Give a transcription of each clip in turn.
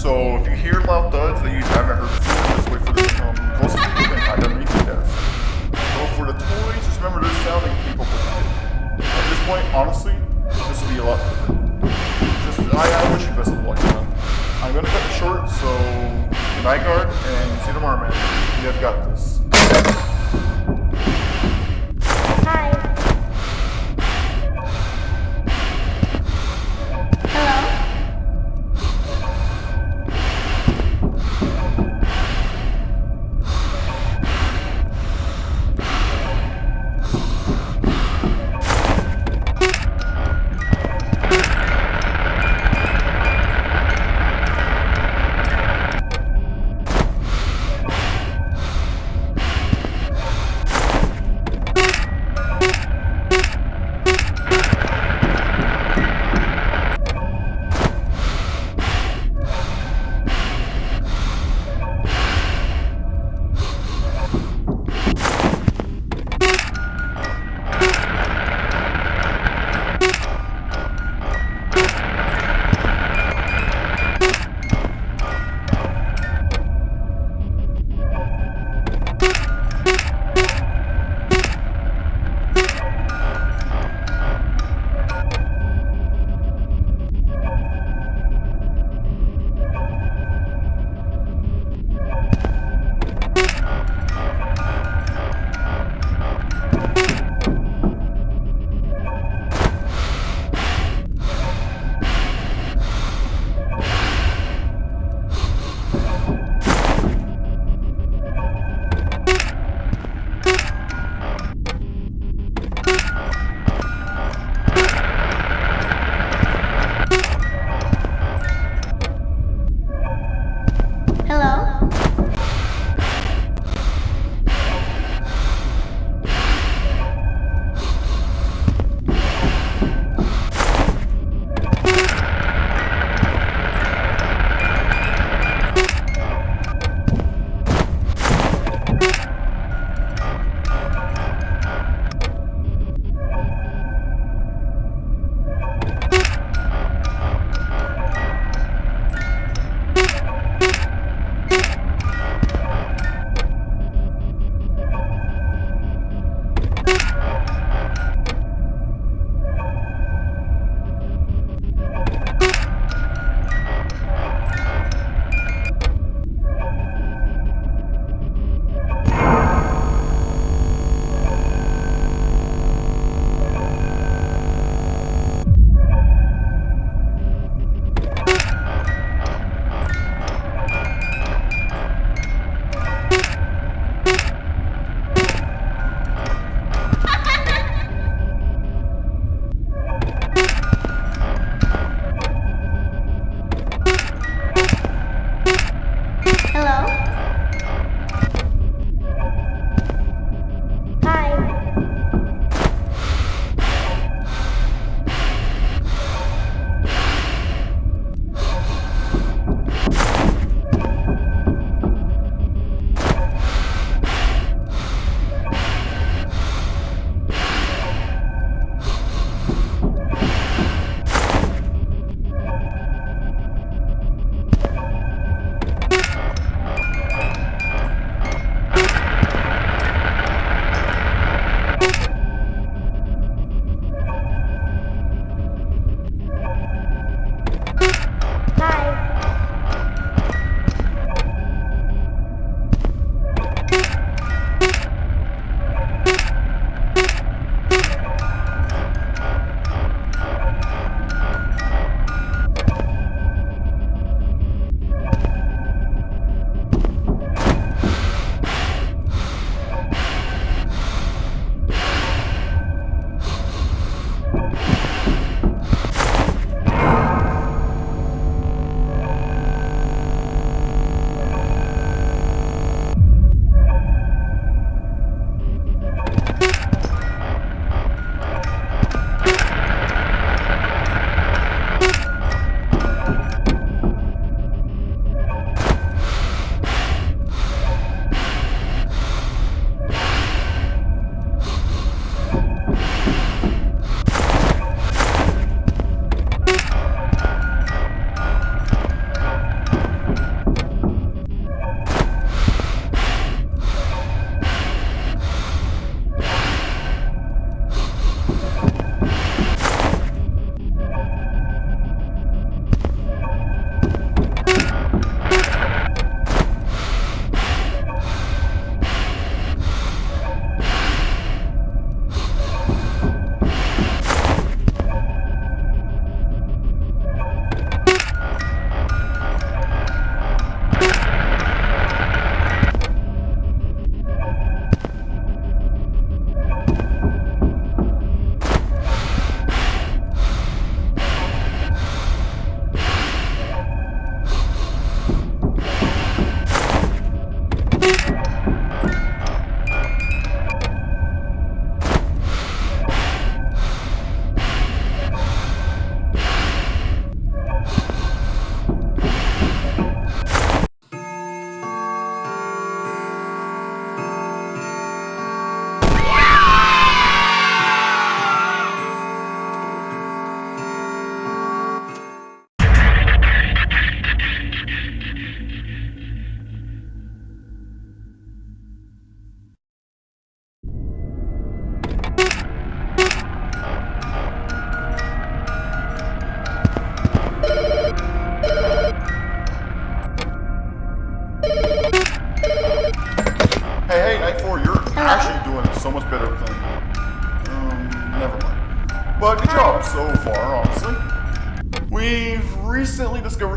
So if you hear loud thuds, that you haven't heard before.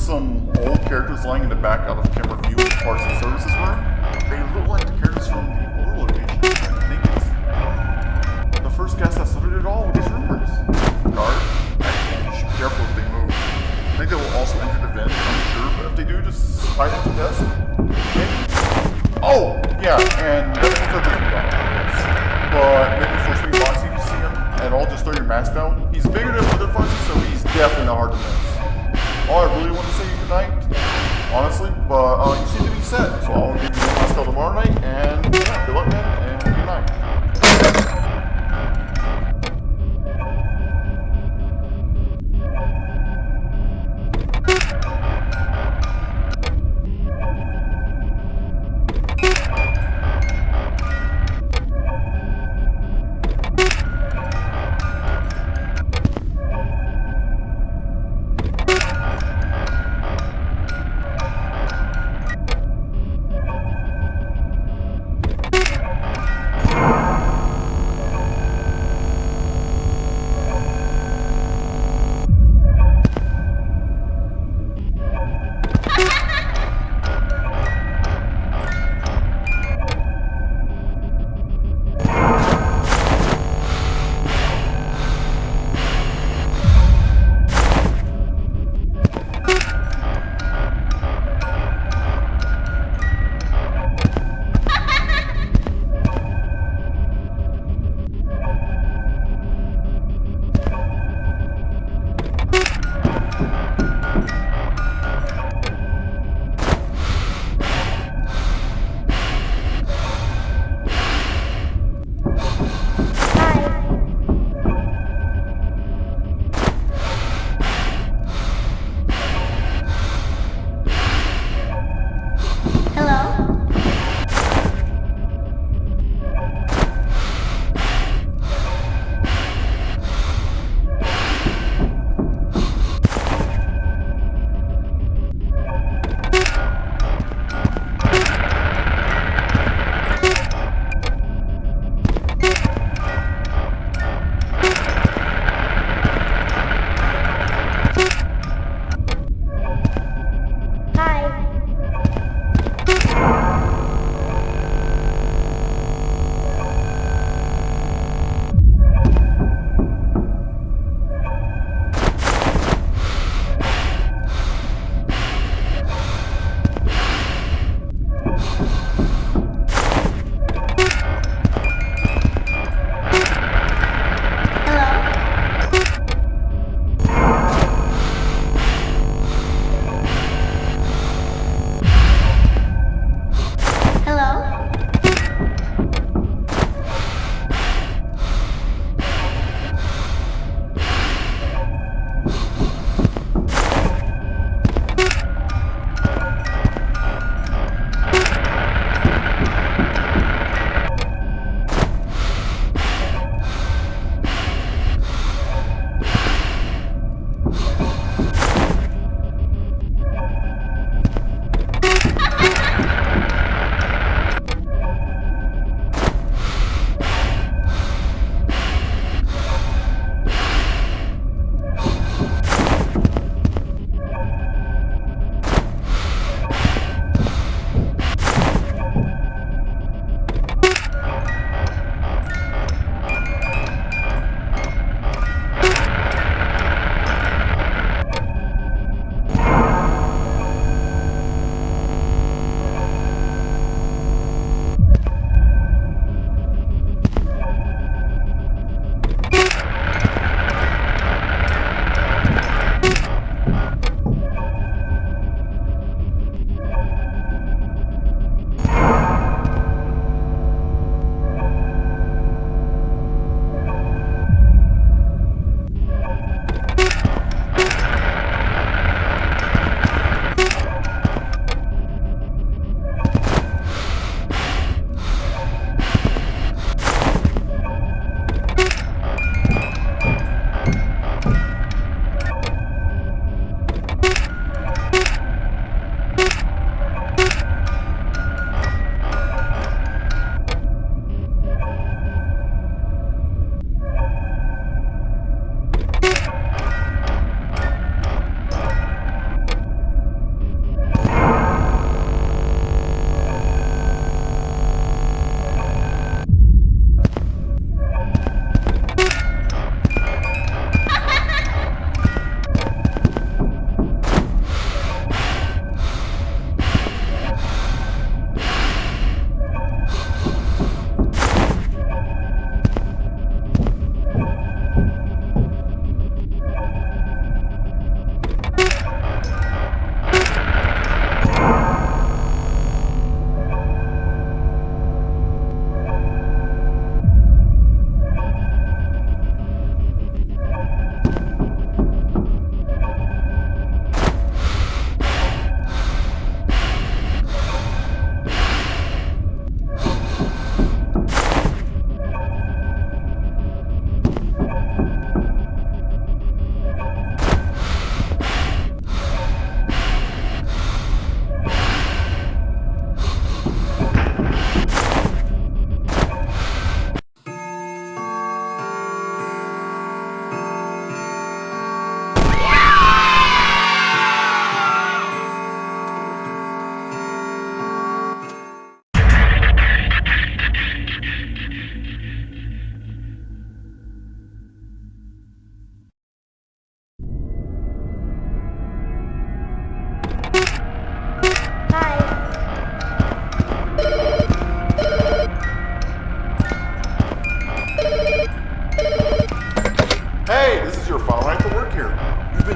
Some old characters lying in the back out of camera view in parts and services room. They look like the characters from the older location. I think it's um, the first guest that started it all these rumors. Guard, I think you should be careful if they move. I think they will also enter the vent, I'm sure, but if they do, just hide at the desk. Maybe. Oh, yeah, and this down, But maybe first thing box you see him at all, just throw your mask down. He's bigger than Wither Foxy, so he's definitely not hard to miss. All I really want to say goodnight, honestly, but uh, you seem to be set, so I'll give you last call tomorrow night, and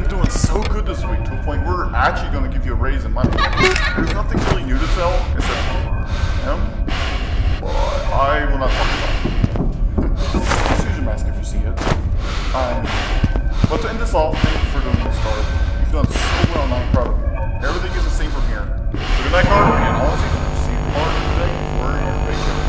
been doing so good this week to a point we're actually going to give you a raise in my There's nothing really new to tell except him, but I will not talk about it. Just use your mask if you see it. Um, but to end this off, thank you for doing this, Carl. You've done so well, and I'm proud of you. Everything is the same from here. So good night, Carl, and I'll see you tomorrow today for your vacation.